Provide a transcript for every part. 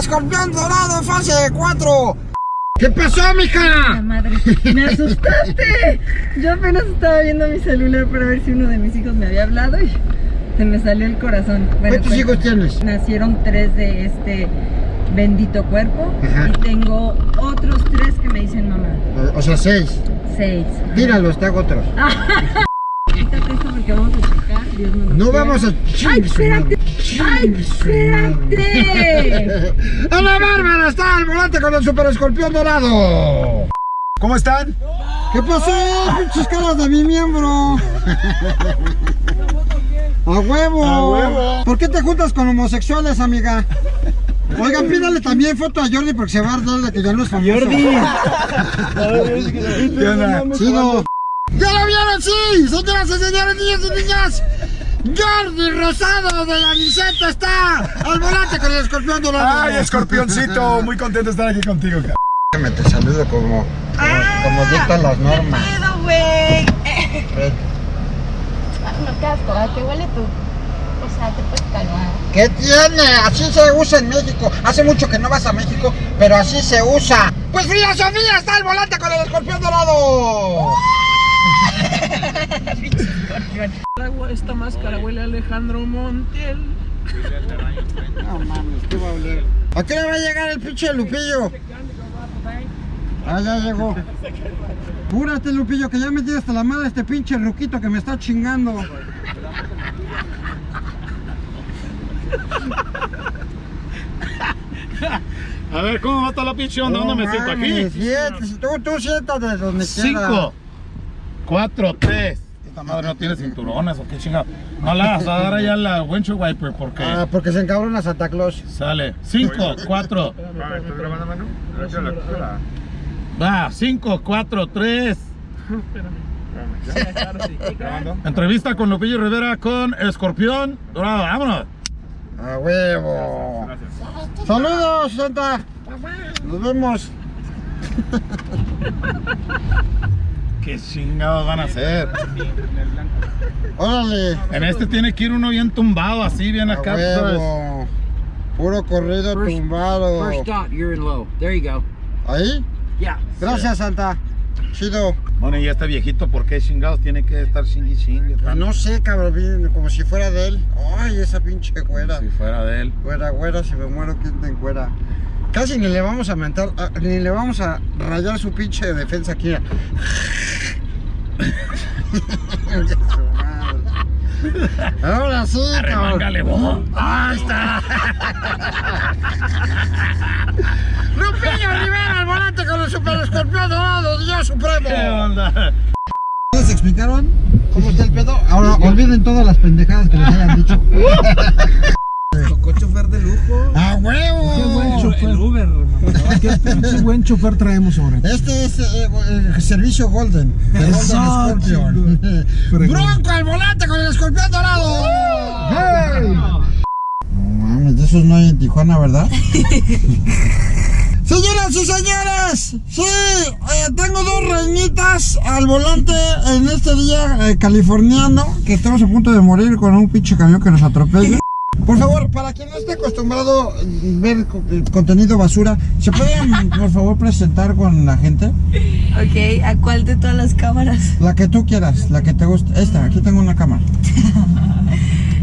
escorpión dorado fase 4. ¿Qué pasó, mija? La madre, me asustaste. Yo apenas estaba viendo mi celular para ver si uno de mis hijos me había hablado y se me salió el corazón. Bueno, ¿Cuántos pues, hijos tienes? Nacieron tres de este bendito cuerpo Ajá. y tengo otros tres que me dicen mamá. O, o sea, seis. Seis. Tíralos, te hago otros. Quítate esto porque vamos a. Dios no, vamos a... ¡Ay, espérate! ¡Ay, espérate! ¡Ana Bárbara está al volante con el super escorpión dorado! ¿Cómo están? ¿Qué pasó? Pinches caras de mi miembro. A huevo. A huevo. ¿Por qué te juntas con homosexuales, amiga? Oigan, pídale también foto a Jordi porque se va a arder de que ya no es famoso. ¿Qué onda? Chido. ¿Ya lo vieron? Sí, señoras y señores, niños y niñas. Jordi Rosado de la Niceta está al volante con el escorpión dorado. Ay, escorpioncito, muy contento de estar aquí contigo. ca- Me te saludo como, como, como dictan las normas. pedo, güey! No, qué asco, ¿a qué huele tú? O sea, te puedes calmar. ¿Qué tiene? Así se usa en México. Hace mucho que no vas a México, pero así se usa. Pues Frida Sofía está al volante con el escorpión dorado. Esta máscara huele a Alejandro Montiel. No mames, ¿qué va a oler? ¿A qué le va a llegar el pinche Lupillo? Ah, ya llegó. Púrate, Lupillo, que ya me tiene hasta la madre este pinche ruquito que me está chingando. A ver, ¿cómo va toda la pinche onda? ¿Dónde me siento aquí? Tú, tú siéntate donde Cinco. 4, 3. Esta madre no tiene cinturones o qué chingado. No la vas a dar allá la windshield wiper porque. Ah, porque se encabrona Santa Claus. Sale. 5, 4. ¿Estás grabando, mano? Va, 5, 4, 3. Entrevista con Lupillo Rivera con Escorpión Dorado. Vámonos. A huevo. Gracias, gracias. Saludos, Santa. Nos vemos. ¿Qué chingados van a hacer? Órale. En este tiene que ir uno bien tumbado, así, bien acá. Puro corrido tumbado. First dot, you're in low. There you go. Ahí. Yeah. Gracias, Santa. Chido. Bueno, y este viejito, ¿por qué chingados tiene que estar chingui chingue? Pues no sé, cabrón, como si fuera de él. Ay, esa pinche güera. Si fuera de él. Güera, güera, si me muero, ¿quién te encuera? Casi ni le vamos a mentar, ah, ni le vamos a rayar su pinche defensa aquí. Ahora sí, cabrón. Arremángale, vos. Ahí está. Lupillo Rivera al volante con el super escorpión dorado, Dios supremo. ¿Qué onda? ¿Les explicaron cómo está el pedo? Ahora olviden todas las pendejadas que les hayan dicho. Chofer de lujo. ¡A huevo! Qué buen chofer. El Uber, Qué pinche buen chofer traemos ahora. Este es eh, el servicio Golden. El Golden Scorpion. ¡Bronco al volante con el escorpión dorado! ¡Hey! No mames, de esos no hay en Tijuana, ¿verdad? Señoras y señores, sí, eh, tengo dos reinitas al volante en este día eh, californiano, que estamos a punto de morir con un pinche camión que nos atropella. Por favor, para quien no esté acostumbrado a ver eh, contenido basura, ¿se pueden por favor presentar con la gente? Ok, ¿a cuál de todas las cámaras? La que tú quieras, la que te guste. Esta, aquí tengo una cámara.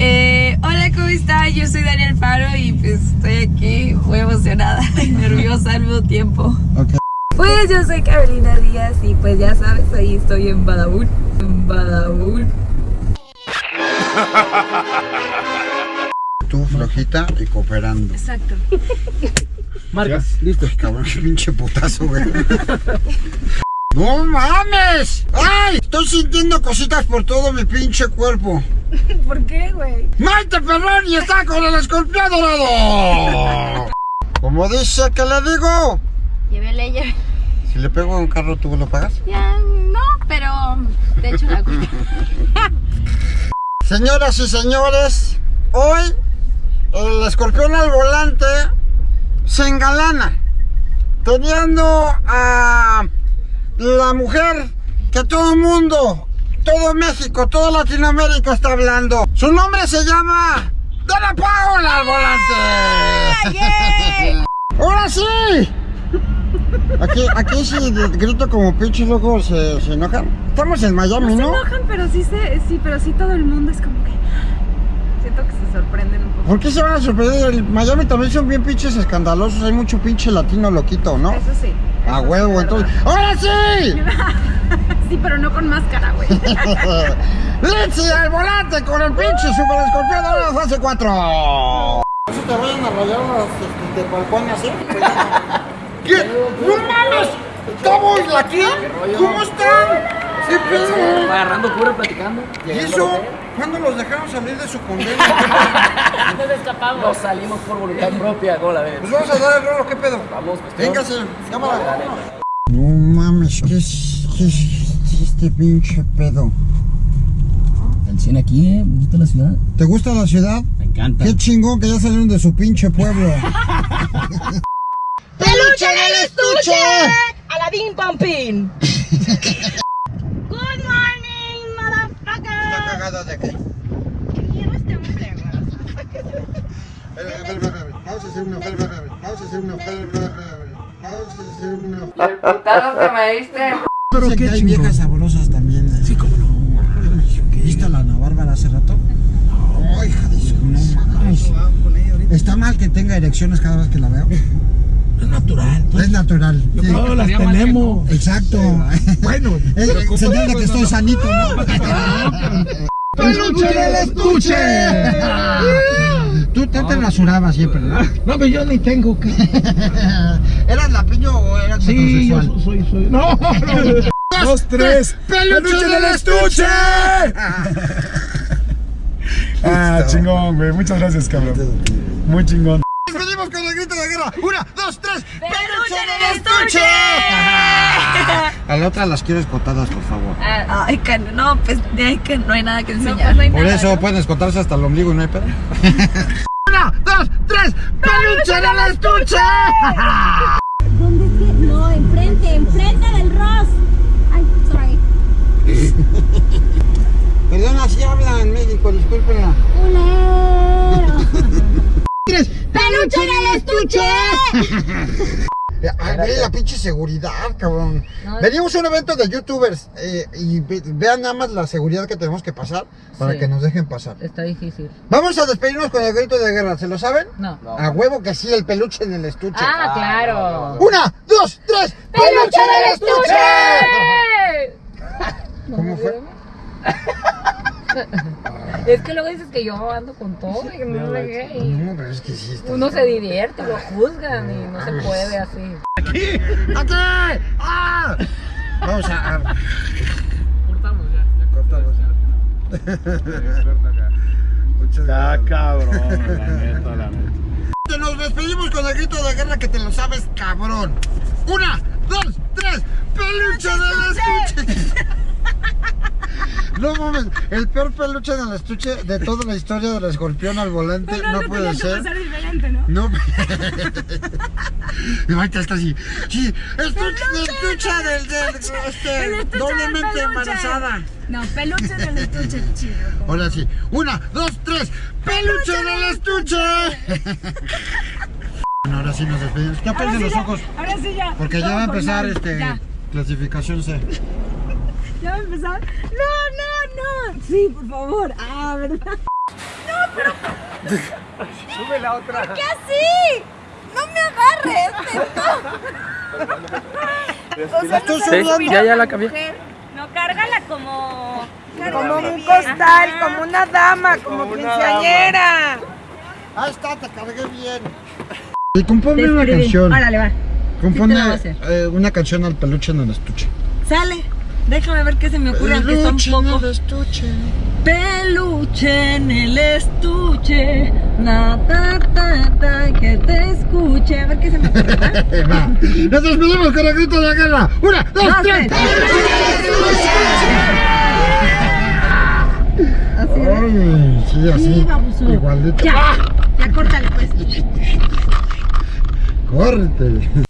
Eh, hola, ¿cómo está? Yo soy Daniel Faro y pues estoy aquí muy emocionada y nerviosa al mismo tiempo. Ok. Pues yo soy Carolina Díaz y pues ya sabes, ahí estoy en Badabun. En Badabun. Tú flojita y cooperando. Exacto. Marcas, listo. Cabrón, qué pinche putazo, güey. ¡No mames! ¡Ay! Estoy sintiendo cositas por todo mi pinche cuerpo. ¿Por qué, güey? ¡Maite Perroni está con el escorpión dorado! Como dice que le digo, Llévele, llévele. si le pego a un carro, ¿tú lo pagas? Ya, no, pero de hecho la culpa. Señoras y señores, hoy el escorpión al volante se engalana teniendo a la mujer que todo el mundo, todo México, toda Latinoamérica está hablando. Su nombre se llama Dana Paola al volante. ¡Ahora sí! Aquí, aquí si grito como pinche loco se, se enojan. Estamos en Miami, Se ¿no? enojan, pero sí, se, sí, pero sí todo el mundo es como que... Siento que se poco. ¿Por qué se van a sorprender? El Miami también son bien pinches escandalosos. Hay mucho pinche latino loquito, ¿no? Eso sí. A eso huevo, es entonces. ¡Ahora sí! Sí, pero no con máscara, güey. Lindsay al volante con el pinche super escorpión de la fase 4. Si te vayan a rayar las de balcones, ¿eh? ¿Qué? ¡No mames! ¿Estamos aquí? ¿Cómo están? ¿Qué pedo? Agarrando cura, platicando. ¿Y eso? ¿Cuándo los dejaron salir de su condena? Nos salimos por voluntad propia, ¿cómo la ves? Pues vamos a dar el rolo, ¿qué pedo? Vamos, cuestión. Véngase, cámara. No mames, ¿qué es, qué es este pinche pedo? El cine aquí, ¿eh? Me gusta la ciudad. ¿Te gusta la ciudad? Me encanta. Qué chingón que ya salieron de su pinche pueblo. ¡Peluche en el estuche! Aladín Pampín. ¿Está cagada de qué? Quiero este hombre, güey. Vamos a hacer una, vamos a hacer una, vamos a hacer una. Putazo que me diste. Pero que hay viejas sabrosas también. Sí, cómo no. ¿Viste a la Ana Bárbara hace rato? No, hija de su, no mames. Está mal que tenga erecciones cada vez que la veo. Es natural. Es natural. sí. Todas las tenemos. Exacto. Bueno, es señal de que estoy sanito, ¿no? ¡Peluche del estuche! Tú te, te rasurabas siempre, ¿no? No, pero yo ni tengo que. ¿Eras lapiño o eras Sí, yo soy, soy. No, no. Dos, tres. ¡Peluche del estuche! Ah, chingón, güey. Muchas gracias, cabrón. Muy chingón. Nos venimos con el grito de guerra. Una, dos, tres. ¡Peluche en el estuche! A la otra las quiero escotadas, por favor. Ah, Ay, que no, pues de ahí que no hay nada que No, enseñar. pues no hay Por nada, eso ¿no? pueden escotarse hasta el ombligo y no hay pedo. Una, dos, tres. ¡Peluche del estuche! ¿Dónde es que? No, enfrente, enfrente del Ross. Ay, sorry. Perdón, así habla en México, discúlpenla. Una. ¡Peluche en el estuche! Ay, ve la pinche seguridad, cabrón. Venimos a un evento de youtubers eh, y ve- vean nada más la seguridad que tenemos que pasar para Sí. que nos dejen pasar. Está difícil. Vamos a despedirnos con el grito de guerra, ¿se lo saben? No. A huevo que sí, el peluche en el estuche. Ah, claro. Una, dos, tres. ¡Peluche del estuche! ¿Cómo fue? Es que luego dices que yo ando con todo y no sé qué, y No, pero es que sí está. uno se divierte, lo juzgan y no se puede así. ¡Aquí! ¡Ah! Vamos a. a- Cortamos ya. Cortamos. Muchas Ya, gracias. cabrón. La neta, la neta. Nos despedimos con el grito de guerra que te lo sabes, cabrón. Una, dos, tres. ¡Peluche del estuche! No mames, el peor peluche en el estuche de toda la historia del escorpión al volante no, puede ser. diferente, ¿no? No. Y ahorita está así. Sí, estuche, estuche del, del este, El estuche doblemente embarazada. No, peluche del estuche chido. Ahora sí. Una, dos, tres. ¡Peluche del estuche! Bueno, ahora sí nos despedimos. ¿Qué aprenden los ojos? Ahora sí ya. Porque ya va a empezar este Ya, clasificación C. ya va a empezar. No, no, no. Sí, por favor. Ah, ¿verdad? Sube la otra. ¿Qué así? No me agarres. O sea, Estoy no subiendo. sabes ya, ya la cambié. No, cárgala como... Como un costal, como una dama, como quinceañera. Ahí está, te cargué bien. Y compone una canción. Órale, va. Compone Sí eh, una canción al peluche en el estuche. Sale. Déjame ver qué se me ocurre, aunque está un Peluche en poco. el estuche. Peluche en el estuche. Na, ta, ta, ta, que te escuche. A ver qué se me ocurre. ¿va? Nos despedimos con el grito de guerra. Una, dos, Dos, tres. Así es. Ay, sí, así. Sí, baboso. Igualito. Ya, ya córtale pues. Córtele.